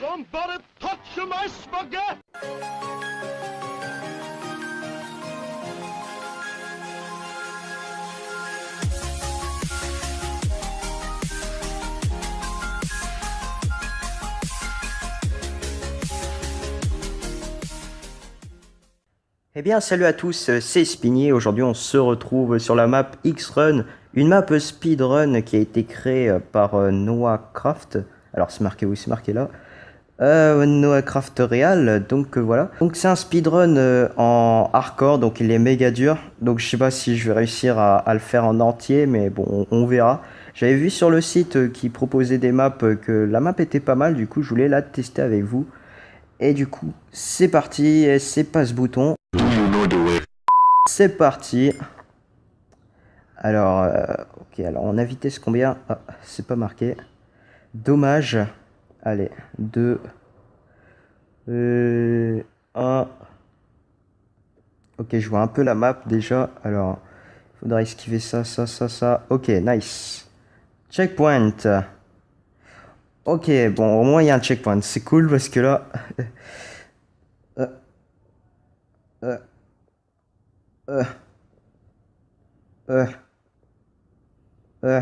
Somebody touch my spaghetti! Eh bien, salut à tous, c'est Spinier. Aujourd'hui, on se retrouve sur la map X-Run, une map speedrun qui a été créée par euh, Noah Craft. Alors, c'est marqué où C'est marqué là. Euh, Noah Craft Real, donc euh, voilà. Donc, c'est un speedrun euh, en hardcore, donc il est méga dur. Donc, je sais pas si je vais réussir à, le faire en entier, mais bon, on, verra. J'avais vu sur le site qui proposait des maps que la map était pas mal, du coup, je voulais la tester avec vous. Et du coup, c'est parti, c'est pas ce bouton. C'est parti. Alors, euh, ok, alors on a vitesse combien? Ah, c'est pas marqué. Dommage. Allez, 2, euh, 1. Ok, je vois un peu la map déjà. Alors, il faudra esquiver ça, ça, ça, ça. Ok, nice. Checkpoint. Ok, bon, au moins il y a un checkpoint. C'est cool parce que là... Euh, euh,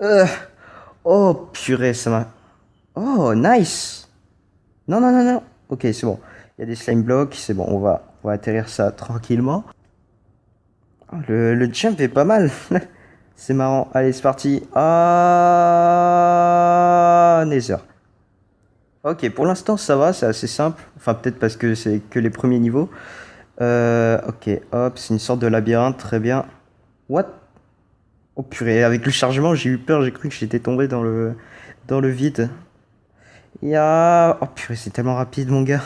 euh. Oh, purée, ça m'a... Oh, nice Non, non, non, non. Ok, c'est bon. Il y a des slime blocks, c'est bon, on va, va atterrir ça tranquillement. Oh, le jump est pas mal. C'est marrant. Allez, c'est parti. Ah, Nether. Ok, pour l'instant, ça va, c'est assez simple. Enfin, peut-être parce que c'est que les premiers niveaux. Euh, ok, hop, c'est une sorte de labyrinthe, très bien. What? Oh purée, avec le chargement, j'ai eu peur, j'ai cru que j'étais tombé dans le, dans le vide. Oh purée, c'est tellement rapide, mon gars.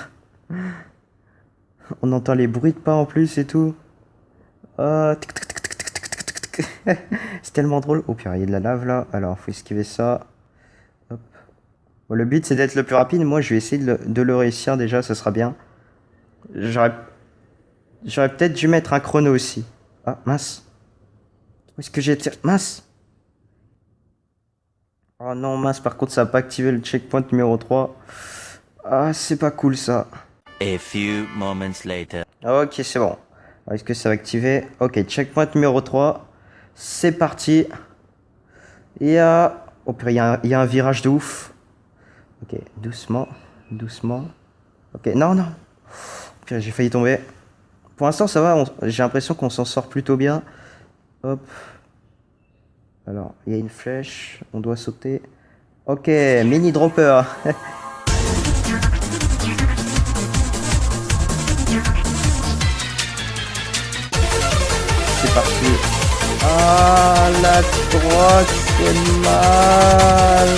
On entend les bruits de pas en plus et tout. Ah, c'est tellement drôle. Oh purée, il y a de la lave là. Alors, faut esquiver ça. Hop. Bon, le but c'est d'être le plus rapide. Moi, je vais essayer de le, de le réussir déjà, ça sera bien. J'aurais j'aurais peut-être dû mettre un chrono aussi. Ah, mince. Où est-ce que j'ai tiré? Mince. Oh non, mince, par contre, ça n'a pas activé le checkpoint numéro 3. Ah, c'est pas cool ça. A few moments later. Ok, c'est bon. Est-ce que ça va activer? Ok, checkpoint numéro 3. C'est parti. Il y a... Oh il y, a un- il y a un virage de ouf. Ok, doucement, doucement. Ok, non, non. J'ai failli tomber. Pour l'instant, ça va. J'ai l'impression qu'on s'en sort plutôt bien. Hop. Alors, il y a une flèche. On doit sauter. Ok, mini dropper. Ah, la droite, c'est mal.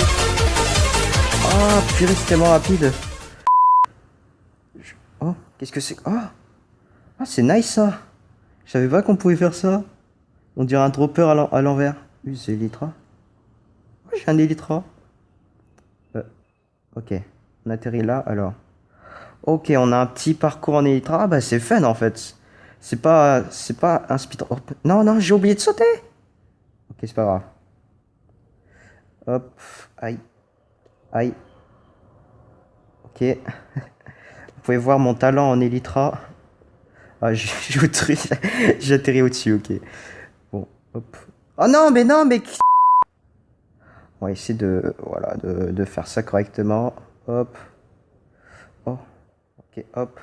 Ah, purée, c'est tellement rapide. Oh, qu'est-ce que c'est? Ah, ah c'est nice ça. Je savais pas qu'on pouvait faire ça. On dirait un dropper à l'en- à l'envers. C'est Elytra. Oh, j'ai un Elytra. Euh, ok, on atterrit là alors. Ok, on a un petit parcours en Elytra. Ah bah c'est fun en fait. C'est pas, c'est pas un speed. oh, non, non, j'ai oublié de sauter. Ok, c'est pas grave. Hop, aïe, aïe. Ok. Vous pouvez voir mon talent en Elytra. Ah, j'ai atterri au-dessus, ok. Bon, hop. Oh non, mais non, mais... On va essayer de, voilà, de, de faire ça correctement. Hop. Oh, ok, hop.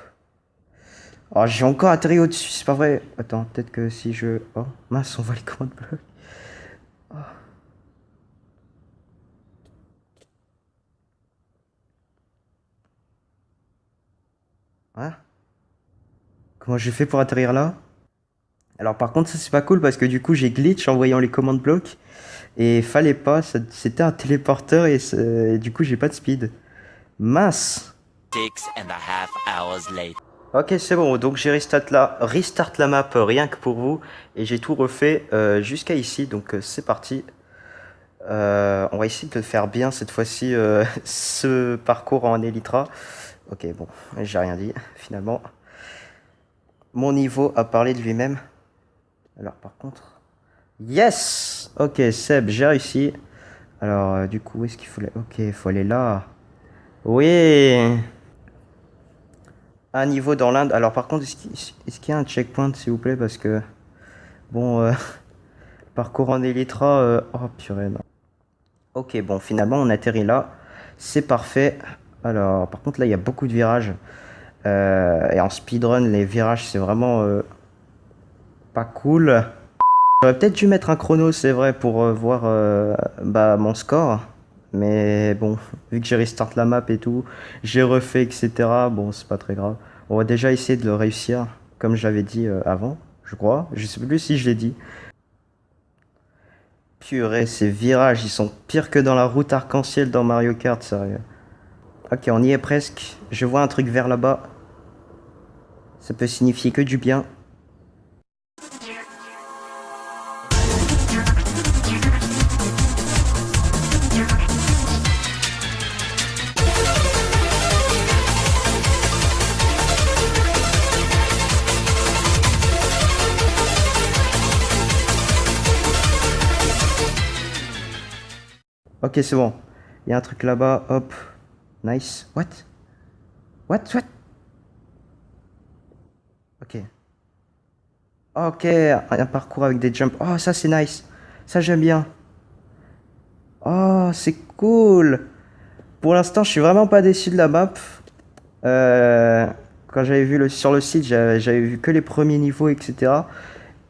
Oh, j'ai encore atterri au-dessus, c'est pas vrai. Attends, peut-être que si je... Oh, mince, on voit les commandes blocs. Oh. Hein? Comment j'ai fait pour atterrir là? Alors par contre, ça c'est pas cool parce que du coup j'ai glitch en voyant les commandes blocs. Et fallait pas, c'était un téléporteur et, du coup j'ai pas de speed. Mince hours. Ok, c'est bon. Donc j'ai restart la, restart la map euh, rien que pour vous et j'ai tout refait euh, jusqu'à ici. Donc euh, c'est parti. On va essayer de faire bien cette fois-ci, ce parcours en Elytra. Ok, bon, j'ai rien dit, finalement. Mon niveau a parlé de lui-même. Alors, par contre... Yes Ok, Seb, j'ai réussi. Alors, du coup, où est-ce qu'il faut aller? Ok, il faut aller là. Oui Un niveau dans l'Inde. Alors, par contre, est-ce qu'il y a un checkpoint, s'il vous plaît Parce que... Bon, euh, parcours en Elytra... Euh, oh, purée, non. Ok, bon, finalement, on atterrit là. C'est parfait. Alors, par contre, là, il y a beaucoup de virages. Euh, et en speedrun, les virages, c'est vraiment pas cool. J'aurais peut-être dû mettre un chrono, c'est vrai, pour voir bah, mon score. Mais bon, vu que j'ai restart la map et tout, j'ai refait, etc. Bon, c'est pas très grave. On va déjà essayer de le réussir, comme j'avais dit avant, je crois. Je sais plus si je l'ai dit. Purée, ces virages, ils sont pires que dans la route arc-en-ciel dans Mario Kart, sérieux. Ok, on y est presque. Je vois un truc vers là-bas. Ça peut signifier que du bien. Ok, c'est bon. Il y a un truc là-bas, hop. Nice. What? What? What? Ok. Ok, un parcours avec des jumps. Oh, ça c'est nice. Ça j'aime bien. Oh, c'est cool. Pour l'instant, je suis vraiment pas déçu de la map. Euh, quand j'avais vu le, sur le site, j'avais vu que les premiers niveaux, etc.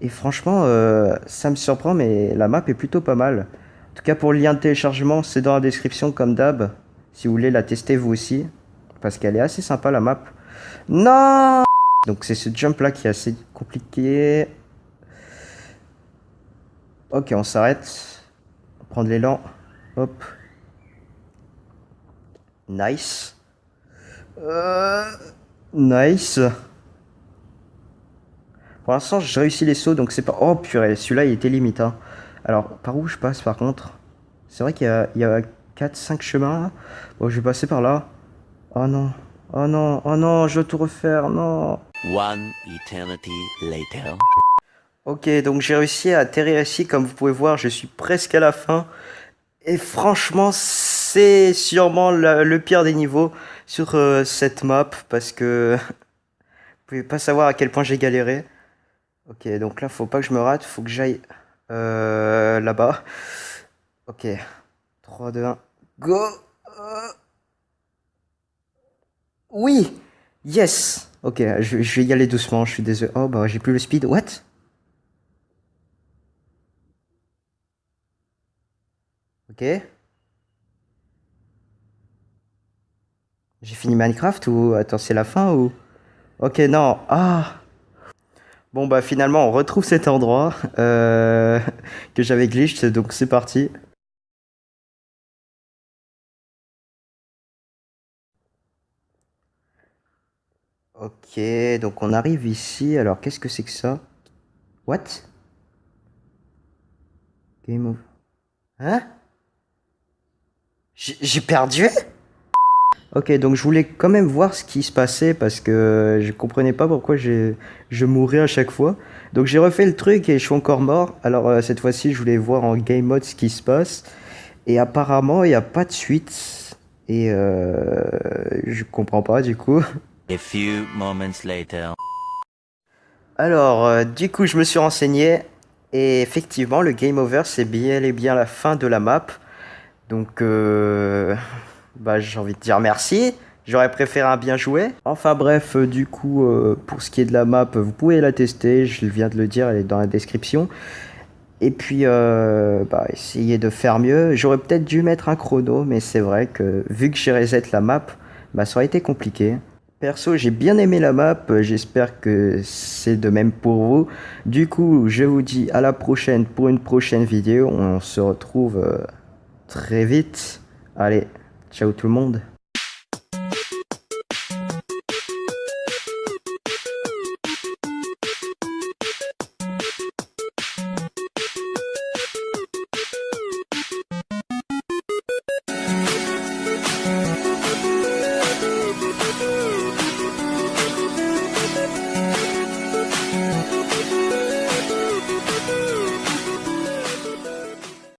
Et franchement, euh, ça me surprend, mais la map est plutôt pas mal. En tout cas, pour le lien de téléchargement, c'est dans la description comme d'hab. Si vous voulez la tester vous aussi. Parce qu'elle est assez sympa la map. Non Donc c'est ce jump là qui est assez compliqué. Ok, on s'arrête. Prendre l'élan. Hop. Nice. Euh, nice. Pour l'instant, j'ai réussi les sauts, donc c'est pas... Oh purée, celui-là, il était limite. Hein. Alors, par où je passe, par contre? C'est vrai qu'il y a 4-5 chemins. Bon, je vais passer par là. Oh non. Oh non. Oh non, je veux tout refaire. Non. One eternity later. Ok, donc j'ai réussi à atterrir ici. Comme vous pouvez voir, je suis presque à la fin. Et franchement, c'est sûrement le, pire des niveaux sur euh, cette map. Parce que vous pouvez pas savoir à quel point j'ai galéré. Ok, donc là, faut pas que je me rate. Faut que j'aille euh, là-bas. Ok. 3, 2, 1, go Oui Yes Ok, je, vais y aller doucement, je suis désolé. Oh, bah j'ai plus le speed. What? Ok. J'ai fini Minecraft ou... Attends, c'est la fin ou... Ok, non. Ah Bon, bah finalement, on retrouve cet endroit euh, que j'avais glitch, donc c'est parti. Ok, donc on arrive ici. Alors, qu'est-ce que c'est que ça? What? Game over. Hein? J'ai perdu? Ok, donc je voulais quand même voir ce qui se passait parce que je comprenais pas pourquoi je mourais à chaque fois. Donc j'ai refait le truc et je suis encore mort. Alors euh, cette fois-ci, je voulais voir en game mode ce qui se passe. Et apparemment, il n'y a pas de suite. Et euh, je comprends pas du coup. A few moments later. Alors, euh, du coup, je me suis renseigné. Et effectivement, le game over, c'est bien et bien la fin de la map. Donc, euh, bah, j'ai envie de dire merci. J'aurais préféré un bien joué. Enfin bref, euh, du coup, pour ce qui est de la map, vous pouvez la tester. Je viens de le dire, elle est dans la description. Et puis, bah, essayer de faire mieux. J'aurais peut-être dû mettre un chrono, mais c'est vrai que vu que j'ai reset la map, bah, ça aurait été compliqué. Perso, j'ai bien aimé la map, j'espère que c'est de même pour vous. Du coup, je vous dis à la prochaine pour une prochaine vidéo. On se retrouve euh, très vite. Allez, ciao tout le monde.